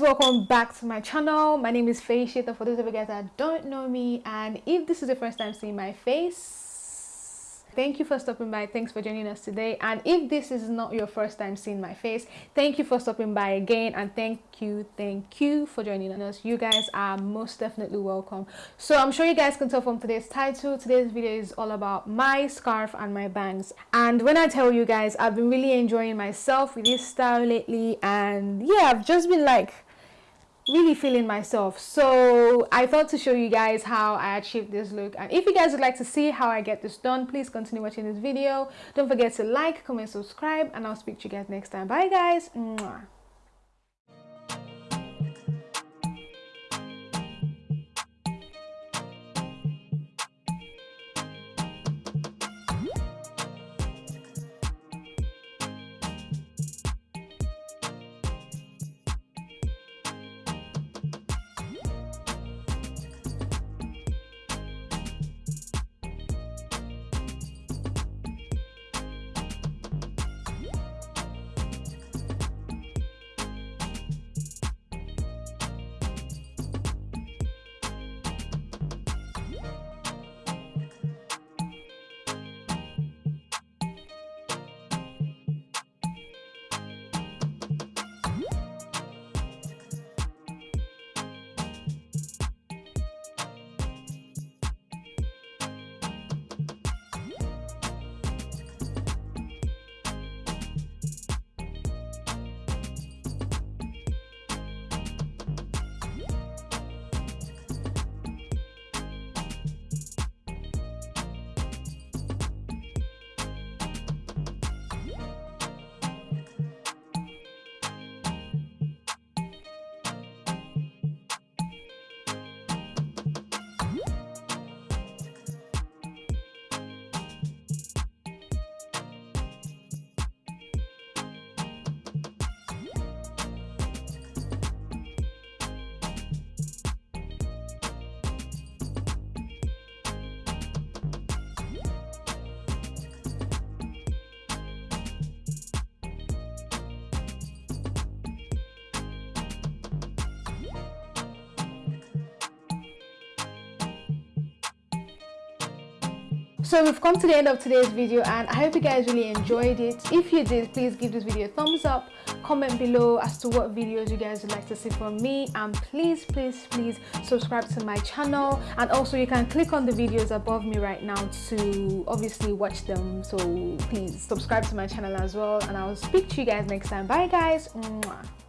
welcome back to my channel. My name is Faye Shita for those of you guys that don't know me and if this is the first time seeing my face thank you for stopping by. Thanks for joining us today. And if this is not your first time seeing my face thank you for stopping by again and thank you thank you for joining us. You guys are most definitely welcome. So i'm sure you guys can tell from today's title today's video is all about my scarf and my bangs. And when i tell you guys i've been really enjoying myself with this style lately and yeah i've just been like really feeling myself. So i thought to show you guys how i achieved this look. And if you guys would like to see how i get this done please continue watching this video. Don't forget to like comment subscribe and i'll speak to you guys next time. Bye guys. Mwah. So we've come to the end of today's video and i hope you guys really enjoyed it. If you did please give this video a thumbs up comment below as to what videos you guys would like to see from me and please please please subscribe to my channel. And also you can click on the videos above me right now to obviously watch them. So please subscribe to my channel as well and i'll speak to you guys next time. Bye guys. Mwah.